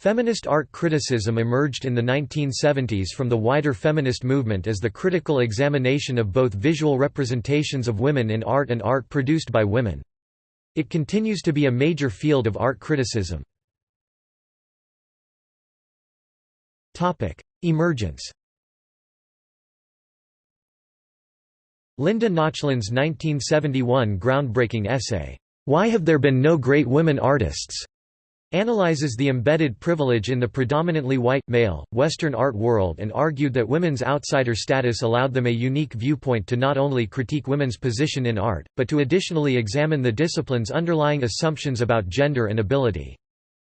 Feminist art criticism emerged in the 1970s from the wider feminist movement as the critical examination of both visual representations of women in art and art produced by women. It continues to be a major field of art criticism. Emergence Linda Nochlin's 1971 groundbreaking essay, "'Why Have There Been No Great Women Artists?' Analyzes the embedded privilege in the predominantly white, male, Western art world and argued that women's outsider status allowed them a unique viewpoint to not only critique women's position in art, but to additionally examine the discipline's underlying assumptions about gender and ability.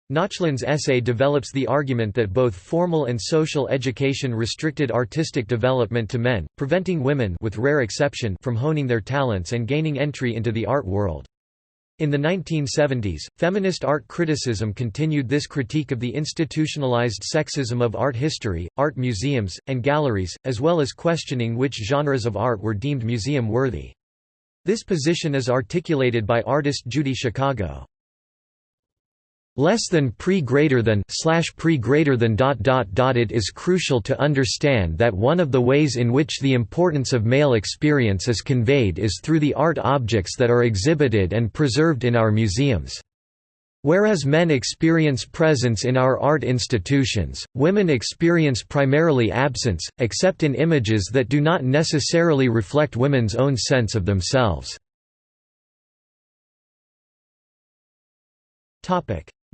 Nochlin's essay develops the argument that both formal and social education restricted artistic development to men, preventing women with rare exception from honing their talents and gaining entry into the art world. In the 1970s, feminist art criticism continued this critique of the institutionalized sexism of art history, art museums, and galleries, as well as questioning which genres of art were deemed museum-worthy. This position is articulated by artist Judy Chicago less than pre greater than slash pre greater than dot dot dot it is crucial to understand that one of the ways in which the importance of male experience is conveyed is through the art objects that are exhibited and preserved in our museums Whereas men experience presence in our art institutions, women experience primarily absence, except in images that do not necessarily reflect women's own sense of themselves.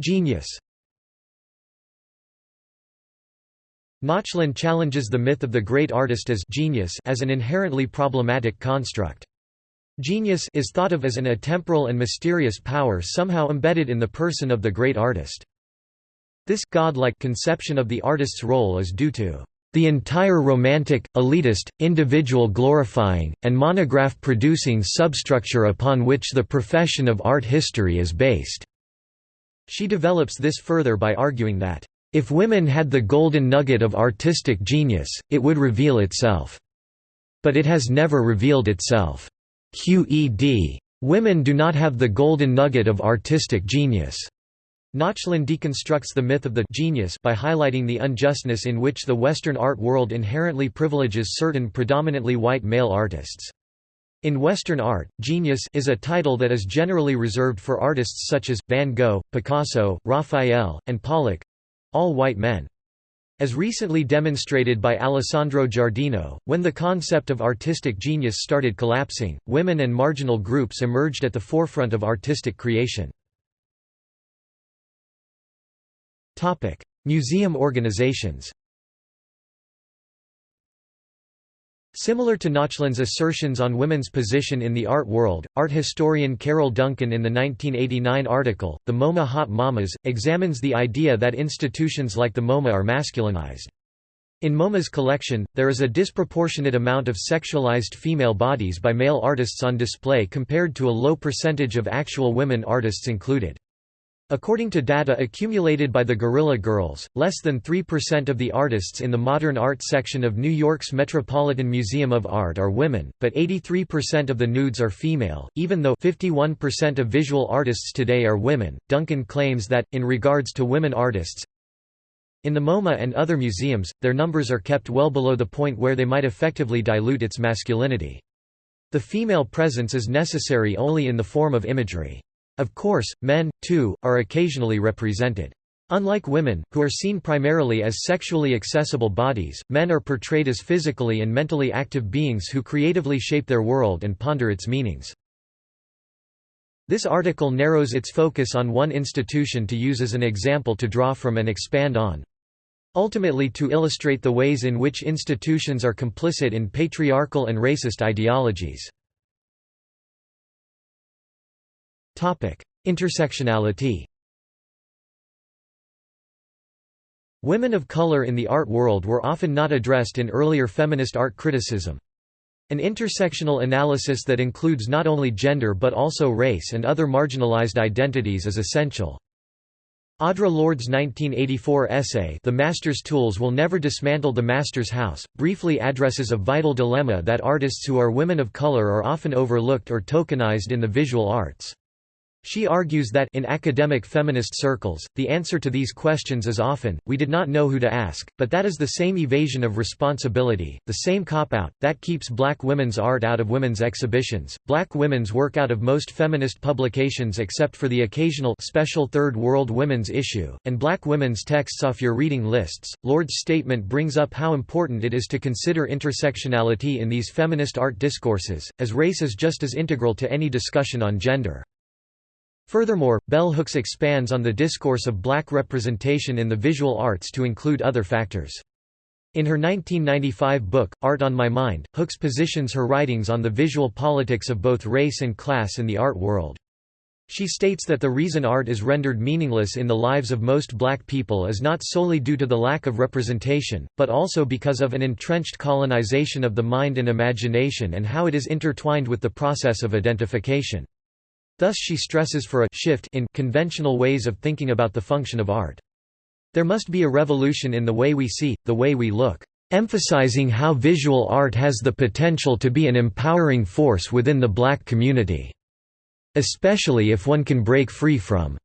Genius Nochlin challenges the myth of the great artist as genius as an inherently problematic construct. Genius is thought of as an atemporal and mysterious power somehow embedded in the person of the great artist. This godlike conception of the artist's role is due to the entire romantic, elitist, individual glorifying, and monograph producing substructure upon which the profession of art history is based. She develops this further by arguing that, "...if women had the golden nugget of artistic genius, it would reveal itself. But it has never revealed itself. QED. Women do not have the golden nugget of artistic genius." Nochlin deconstructs the myth of the genius by highlighting the unjustness in which the Western art world inherently privileges certain predominantly white male artists. In Western art, genius is a title that is generally reserved for artists such as, Van Gogh, Picasso, Raphael, and Pollock—all white men. As recently demonstrated by Alessandro Giardino, when the concept of artistic genius started collapsing, women and marginal groups emerged at the forefront of artistic creation. Museum organizations Similar to Nochlin's assertions on women's position in the art world, art historian Carol Duncan in the 1989 article, The MoMA Hot Mamas, examines the idea that institutions like the MoMA are masculinized. In MoMA's collection, there is a disproportionate amount of sexualized female bodies by male artists on display compared to a low percentage of actual women artists included. According to data accumulated by the Guerrilla Girls, less than 3% of the artists in the modern art section of New York's Metropolitan Museum of Art are women, but 83% of the nudes are female, even though 51% of visual artists today are women. Duncan claims that, in regards to women artists, in the MoMA and other museums, their numbers are kept well below the point where they might effectively dilute its masculinity. The female presence is necessary only in the form of imagery. Of course, men, too, are occasionally represented. Unlike women, who are seen primarily as sexually accessible bodies, men are portrayed as physically and mentally active beings who creatively shape their world and ponder its meanings. This article narrows its focus on one institution to use as an example to draw from and expand on. Ultimately to illustrate the ways in which institutions are complicit in patriarchal and racist ideologies. Intersectionality Women of color in the art world were often not addressed in earlier feminist art criticism. An intersectional analysis that includes not only gender but also race and other marginalized identities is essential. Audre Lorde's 1984 essay The Master's Tools Will Never Dismantle the Master's House, briefly addresses a vital dilemma that artists who are women of color are often overlooked or tokenized in the visual arts. She argues that in academic feminist circles, the answer to these questions is often, we did not know who to ask, but that is the same evasion of responsibility, the same cop-out, that keeps black women's art out of women's exhibitions, black women's work out of most feminist publications except for the occasional special Third World Women's issue, and black women's texts off your reading lists. Lorde's statement brings up how important it is to consider intersectionality in these feminist art discourses, as race is just as integral to any discussion on gender. Furthermore, bell hooks expands on the discourse of black representation in the visual arts to include other factors. In her 1995 book, Art on My Mind, Hooks positions her writings on the visual politics of both race and class in the art world. She states that the reason art is rendered meaningless in the lives of most black people is not solely due to the lack of representation, but also because of an entrenched colonization of the mind and imagination and how it is intertwined with the process of identification. Thus she stresses for a shift in conventional ways of thinking about the function of art. There must be a revolution in the way we see, the way we look, emphasizing how visual art has the potential to be an empowering force within the black community. Especially if one can break free from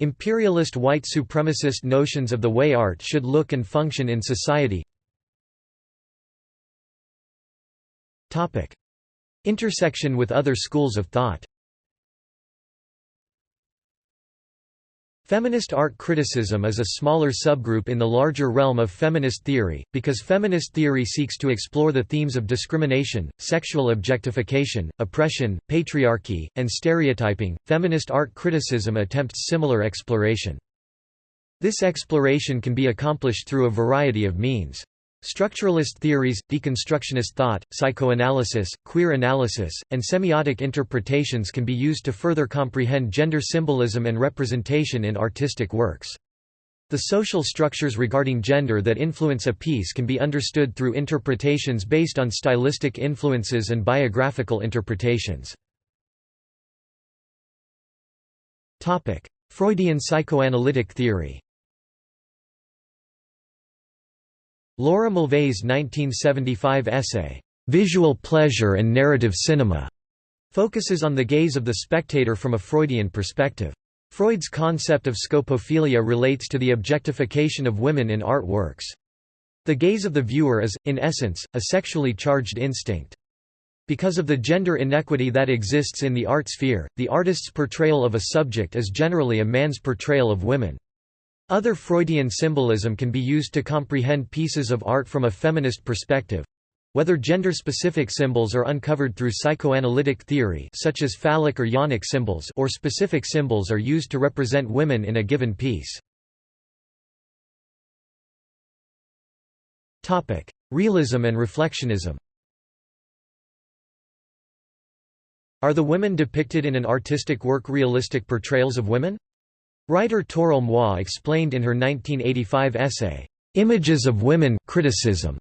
imperialist white supremacist notions of the way art should look and function in society. Intersection with other schools of thought Feminist art criticism is a smaller subgroup in the larger realm of feminist theory, because feminist theory seeks to explore the themes of discrimination, sexual objectification, oppression, patriarchy, and stereotyping. Feminist art criticism attempts similar exploration. This exploration can be accomplished through a variety of means. Structuralist theories, deconstructionist thought, psychoanalysis, queer analysis, and semiotic interpretations can be used to further comprehend gender symbolism and representation in artistic works. The social structures regarding gender that influence a piece can be understood through interpretations based on stylistic influences and biographical interpretations. Freudian psychoanalytic theory Laura Mulvey's 1975 essay, "'Visual Pleasure and Narrative Cinema' focuses on the gaze of the spectator from a Freudian perspective. Freud's concept of scopophilia relates to the objectification of women in art works. The gaze of the viewer is, in essence, a sexually charged instinct. Because of the gender inequity that exists in the art sphere, the artist's portrayal of a subject is generally a man's portrayal of women. Other Freudian symbolism can be used to comprehend pieces of art from a feminist perspective. Whether gender-specific symbols are uncovered through psychoanalytic theory such as phallic or yonic symbols or specific symbols are used to represent women in a given piece. Realism and reflectionism Are the women depicted in an artistic work realistic portrayals of women? Writer Toril Moi explained in her 1985 essay, "'Images of Women Criticism'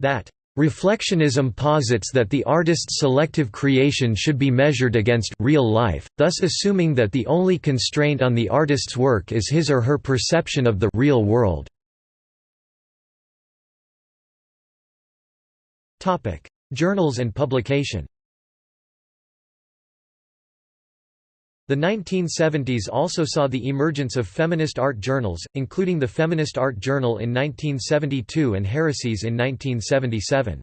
that Reflectionism posits that the artist's selective creation should be measured against real life, thus assuming that the only constraint on the artist's work is his or her perception of the real world. Journals and publication The 1970s also saw the emergence of feminist art journals, including the Feminist Art Journal in 1972 and Heresies in 1977.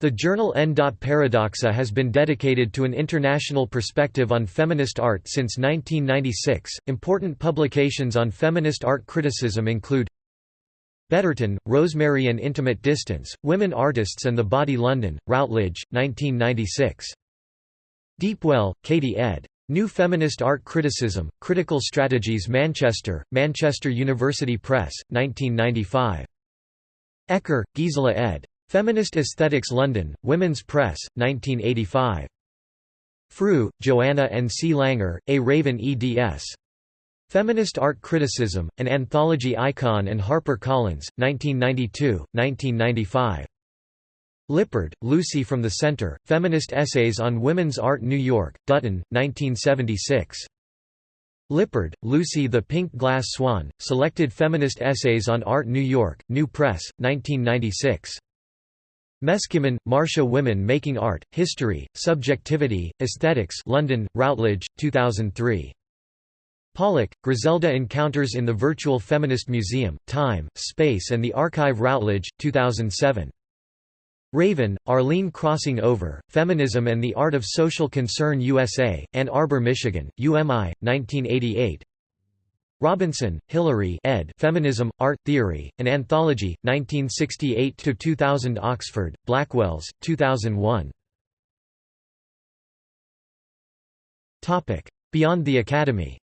The journal N. Paradoxa has been dedicated to an international perspective on feminist art since 1996. Important publications on feminist art criticism include Betterton, Rosemary and Intimate Distance, Women Artists and the Body London, Routledge, 1996. Deepwell, Katie ed. New Feminist Art Criticism, Critical Strategies Manchester, Manchester University Press, 1995. Ecker, Gisela ed. Feminist Aesthetics London, Women's Press, 1985. Frueh, Joanna and C. Langer, A. Raven eds. Feminist Art Criticism, An Anthology Icon and Harper Collins, 1992, 1995. Lippard, Lucy from the Center, Feminist Essays on Women's Art New York, Dutton, 1976. Lippard, Lucy The Pink Glass Swan, Selected Feminist Essays on Art New York, New Press, 1996. Meskimmon, Marsha Women Making Art, History, Subjectivity, Aesthetics London, Routledge, 2003. Pollock, Griselda Encounters in the Virtual Feminist Museum, Time, Space and the Archive Routledge, 2007. Raven, Arlene Crossing Over, Feminism and the Art of Social Concern USA, Ann Arbor, Michigan, UMI, 1988 Robinson, Hilary ed. Feminism, Art Theory, An Anthology, 1968–2000 Oxford, Blackwells, 2001 Beyond the Academy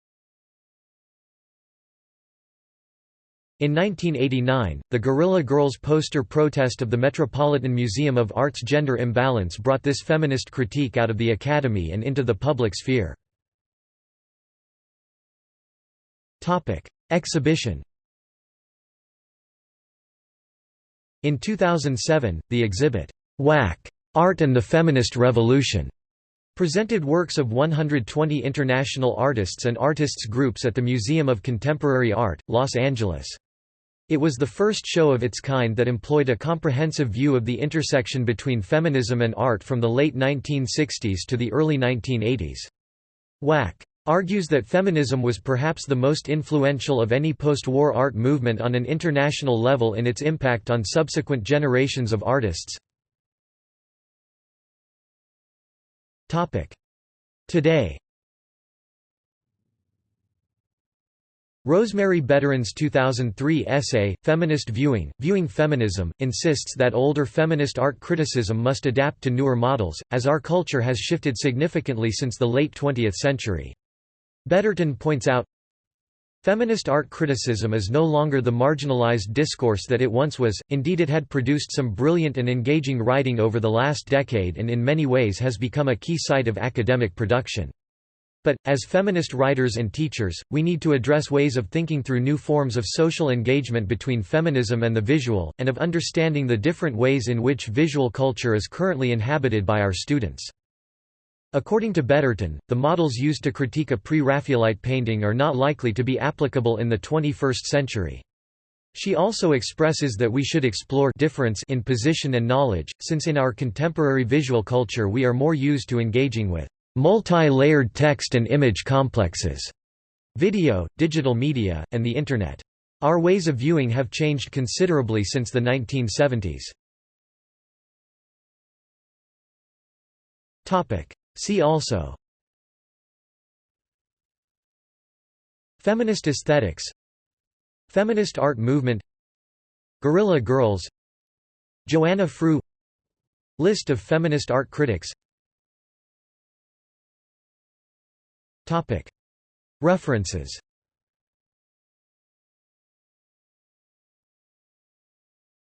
In 1989, the Guerrilla Girls poster protest of the Metropolitan Museum of Art's gender imbalance brought this feminist critique out of the Academy and into the public sphere. Exhibition In 2007, the exhibit, "'Whack! Art and the Feminist Revolution' presented works of 120 international artists and artists groups at the Museum of Contemporary Art, Los Angeles. It was the first show of its kind that employed a comprehensive view of the intersection between feminism and art from the late 1960s to the early 1980s. Whack argues that feminism was perhaps the most influential of any post-war art movement on an international level in its impact on subsequent generations of artists. Today Rosemary Betterton's 2003 essay, Feminist Viewing, Viewing Feminism, insists that older feminist art criticism must adapt to newer models, as our culture has shifted significantly since the late 20th century. Betterton points out, Feminist art criticism is no longer the marginalized discourse that it once was, indeed it had produced some brilliant and engaging writing over the last decade and in many ways has become a key site of academic production. But, as feminist writers and teachers, we need to address ways of thinking through new forms of social engagement between feminism and the visual, and of understanding the different ways in which visual culture is currently inhabited by our students. According to Betterton, the models used to critique a pre-Raphaelite painting are not likely to be applicable in the 21st century. She also expresses that we should explore difference in position and knowledge, since in our contemporary visual culture we are more used to engaging with multi-layered text and image complexes, video, digital media, and the Internet. Our ways of viewing have changed considerably since the 1970s. See also Feminist aesthetics Feminist art movement Guerrilla Girls Joanna Frueh List of feminist art critics References